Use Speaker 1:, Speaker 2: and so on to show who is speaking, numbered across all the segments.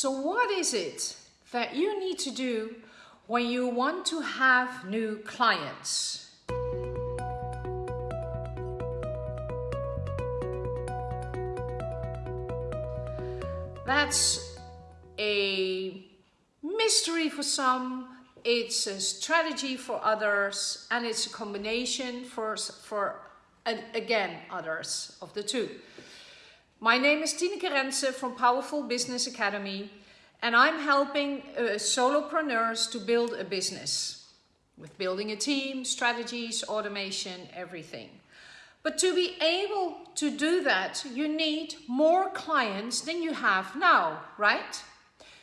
Speaker 1: So what is it that you need to do when you want to have new clients? That's a mystery for some, it's a strategy for others, and it's a combination for, for again, others of the two. My name is Tineke Rensen from Powerful Business Academy, and I'm helping uh, solopreneurs to build a business with building a team, strategies, automation, everything. But to be able to do that, you need more clients than you have now, right?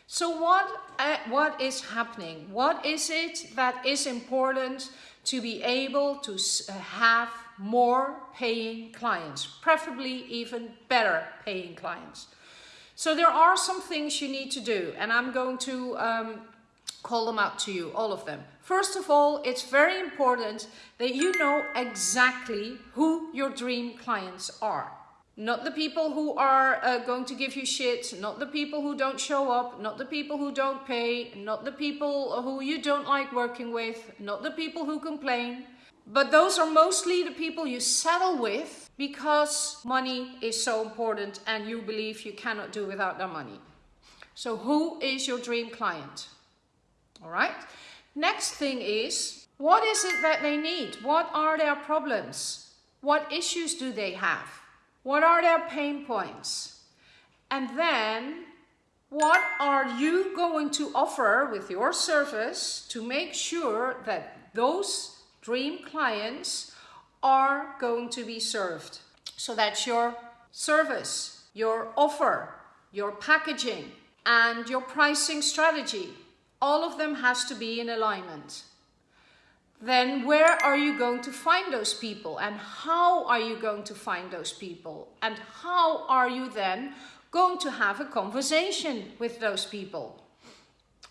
Speaker 1: So what, uh, what is happening? What is it that is important to be able to uh, have more paying clients, preferably even better paying clients? So there are some things you need to do and I'm going to um, call them out to you, all of them. First of all, it's very important that you know exactly who your dream clients are. Not the people who are uh, going to give you shit, not the people who don't show up, not the people who don't pay, not the people who you don't like working with, not the people who complain. But those are mostly the people you settle with because money is so important and you believe you cannot do without their money. So who is your dream client? All right. Next thing is, what is it that they need? What are their problems? What issues do they have? What are their pain points? And then what are you going to offer with your service to make sure that those dream clients are going to be served? So that's your service, your offer, your packaging, and your pricing strategy. All of them has to be in alignment then where are you going to find those people? And how are you going to find those people? And how are you then going to have a conversation with those people?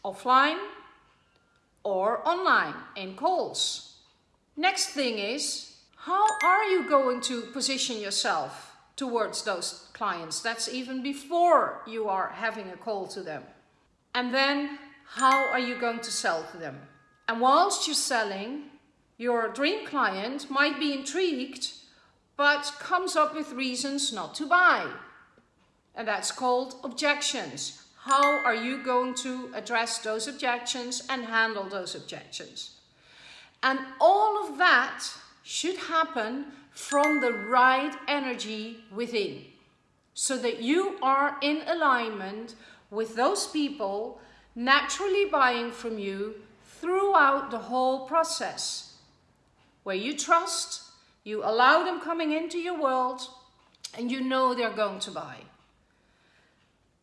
Speaker 1: Offline or online in calls. Next thing is how are you going to position yourself towards those clients? That's even before you are having a call to them. And then how are you going to sell to them and whilst you're selling, your dream client might be intrigued, but comes up with reasons not to buy. And that's called objections. How are you going to address those objections and handle those objections? And all of that should happen from the right energy within. So that you are in alignment with those people naturally buying from you throughout the whole process. Where you trust, you allow them coming into your world, and you know they're going to buy.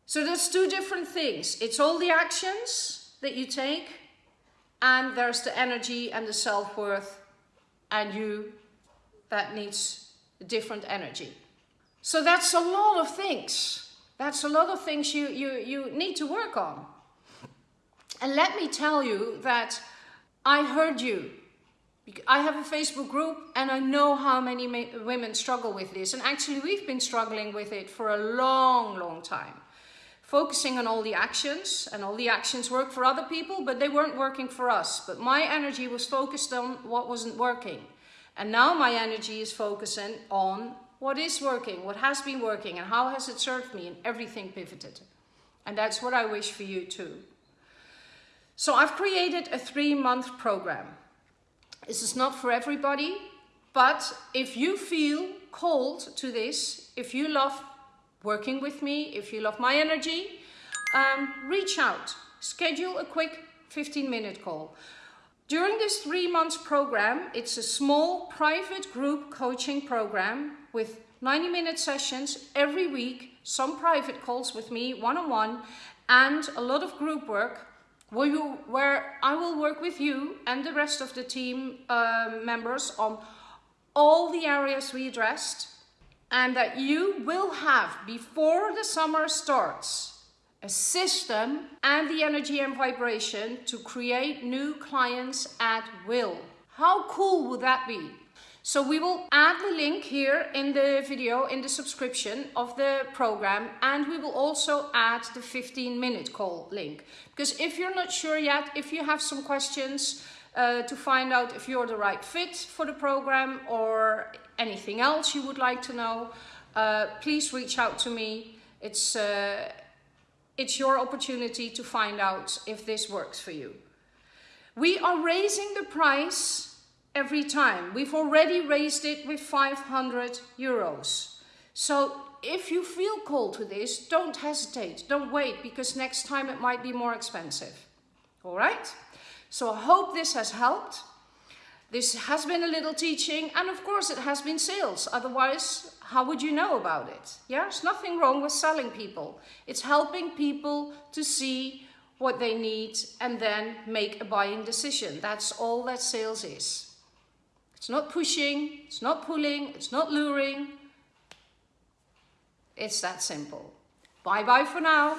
Speaker 1: So there's two different things. It's all the actions that you take, and there's the energy and the self-worth, and you, that needs different energy. So that's a lot of things. That's a lot of things you, you, you need to work on. And let me tell you that I heard you. I have a Facebook group and I know how many women struggle with this. And actually we've been struggling with it for a long, long time. Focusing on all the actions and all the actions work for other people, but they weren't working for us. But my energy was focused on what wasn't working. And now my energy is focusing on what is working, what has been working and how has it served me and everything pivoted. And that's what I wish for you too. So I've created a three month program. This is not for everybody, but if you feel called to this, if you love working with me, if you love my energy, um, reach out, schedule a quick 15 minute call. During this three months program, it's a small private group coaching program with 90 minute sessions every week, some private calls with me one-on-one -on -one, and a lot of group work where, you, where I will work with you and the rest of the team uh, members on all the areas we addressed and that you will have before the summer starts a system and the energy and vibration to create new clients at will. How cool would that be? So we will add the link here in the video, in the subscription of the program, and we will also add the 15 minute call link. Because if you're not sure yet, if you have some questions uh, to find out if you're the right fit for the program or anything else you would like to know, uh, please reach out to me. It's, uh, it's your opportunity to find out if this works for you. We are raising the price every time. We've already raised it with 500 euros. So if you feel called to this, don't hesitate, don't wait, because next time it might be more expensive. All right? So I hope this has helped. This has been a little teaching, and of course it has been sales. Otherwise, how would you know about it? Yeah, there's nothing wrong with selling people. It's helping people to see what they need and then make a buying decision. That's all that sales is. It's not pushing, it's not pulling, it's not luring. It's that simple. Bye bye for now.